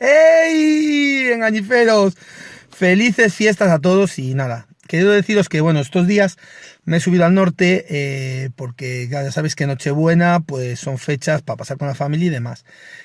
¡Ey! Engañiferos. Felices fiestas a todos y nada. Quiero deciros que, bueno, estos días me he subido al norte eh, porque ya sabéis que Nochebuena pues son fechas para pasar con la familia y demás.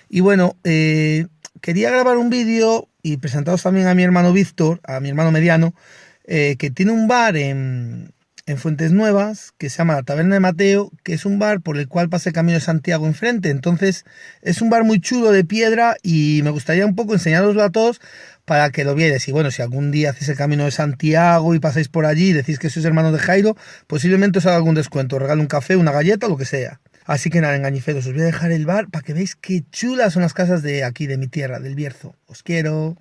Y bueno, eh, quería grabar un vídeo y presentaros también a mi hermano Víctor, a mi hermano mediano, eh, que tiene un bar en, en Fuentes Nuevas, que se llama la Taberna de Mateo, que es un bar por el cual pasa el Camino de Santiago enfrente. Entonces, es un bar muy chulo de piedra y me gustaría un poco enseñaroslo a todos para que lo vierais. Y bueno, si algún día hacéis el Camino de Santiago y pasáis por allí y decís que sois hermanos de Jairo, posiblemente os haga algún descuento, os regalo un café, una galleta, lo que sea. Así que nada, engañiferos, os voy a dejar el bar para que veáis qué chulas son las casas de aquí, de mi tierra, del Bierzo. Os quiero.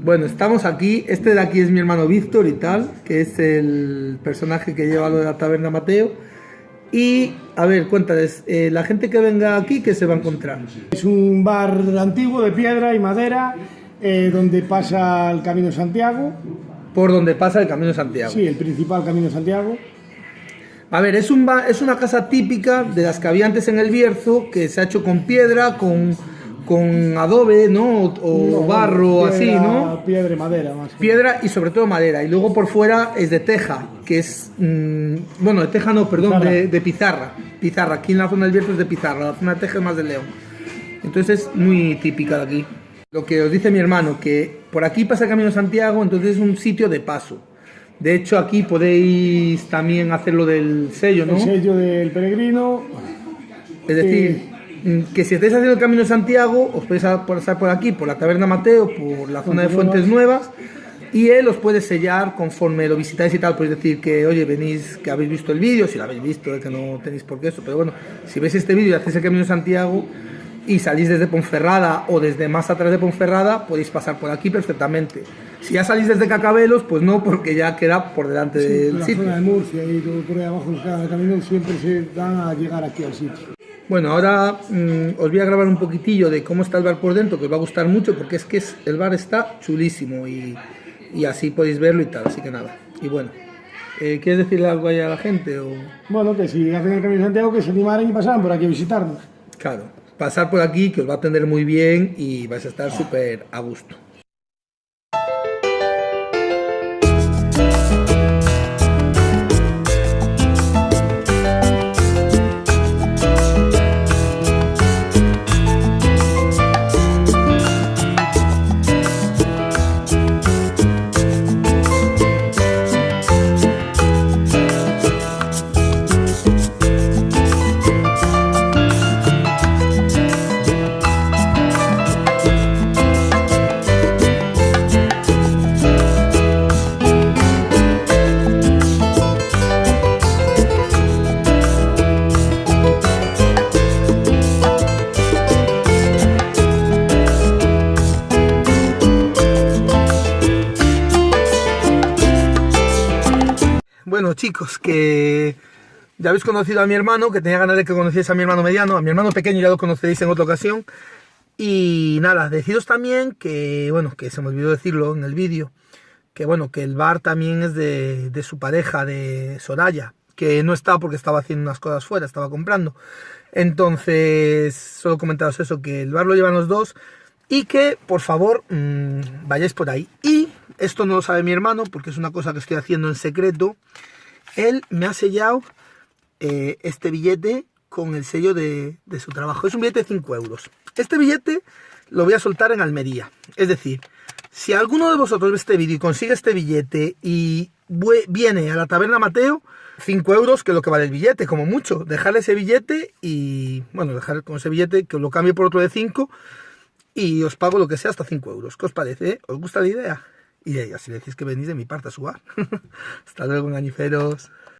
Bueno, estamos aquí. Este de aquí es mi hermano Víctor y tal, que es el personaje que lleva lo de la taberna Mateo. Y, a ver, cuéntales, eh, la gente que venga aquí, ¿qué se va a encontrar? Es un bar antiguo de piedra y madera eh, donde pasa el Camino de Santiago. Por donde pasa el Camino de Santiago. Sí, el principal Camino de Santiago. A ver, es, un es una casa típica de las que había antes en el Bierzo, que se ha hecho con piedra, con, con adobe, ¿no? O, No, barro, piedra- así, ¿no? Piedra y madera más. Piedra y sobre todo madera. Y luego por fuera es de teja, que es. mm, bueno, de teja no, perdón, de, de pizarra. Pizarra. Aquí en la zona del Bierzo es de pizarra, la zona de teja es más de león. Entonces es muy típica de aquí. Lo que os dice mi hermano, que por aquí pasa el Camino Santiago, entonces es un sitio de paso. De hecho, aquí podéis también hacer lo del sello, ¿no? El sello del peregrino. Es decir, que si estáis haciendo el Camino de Santiago, os podéis pasar por aquí, por la Taberna Mateo, por la zona de Fuentes Nuevas, y él os puede sellar conforme lo visitáis y tal. Podéis decir que, oye, venís, que habéis visto el vídeo, si lo habéis visto, que no tenéis por qué eso, pero bueno, si veis este vídeo y hacéis el Camino de Santiago y salís desde Ponferrada o desde más atrás de Ponferrada, podéis pasar por aquí perfectamente. Si ya salís desde Cacabelos, pues no, porque ya queda por delante del la sitio. zona de Murcia y todo por ahí abajo, cada camino siempre se dan a llegar aquí al sitio. Bueno, ahora mm, os voy a grabar un poquitillo de cómo está el bar por dentro, que os va a gustar mucho, porque es que es- el bar está chulísimo y, y así podéis verlo y tal, así que nada. Y bueno, eh, ¿quieres decirle algo ahí a la gente? O... Bueno, que si hacen el Camino de Santiago, que se animaran y pasaran por aquí a visitarnos. Claro, pasar por aquí, que os va a atender muy bien y vais a estar súper a gusto. Bueno, chicos, que ya habéis conocido a mi hermano, que tenía ganas de que conocierais a mi hermano mediano, a mi hermano pequeño ya lo conoceréis en otra ocasión. Y nada, deciros también que, bueno, que se me olvidó decirlo en el vídeo, que bueno, que el bar también es de, de su pareja, de Soraya, que no está porque estaba haciendo unas cosas fuera, estaba comprando. Entonces, solo comentaros eso, que el bar lo llevan los dos y que, por favor, mmm, vayáis por ahí. Y esto no lo sabe mi hermano porque es una cosa que estoy haciendo en secreto. Él me ha sellado eh, este billete con el sello de, su trabajo. Es un billete de 5 euros. Este billete lo voy a soltar en Almería. Es decir, si alguno de vosotros ve este vídeo y consigue este billete y viene a la taberna Mateo, 5 euros, que es lo que vale el billete, como mucho. Dejarle ese billete y, bueno, dejar con ese billete que lo cambie por otro de 5 y os pago lo que sea hasta 5 euros. ¿Qué os parece? ¿Os gusta la idea? Y así le decís que venís de mi parte a su bar. Hasta luego, engañiferos.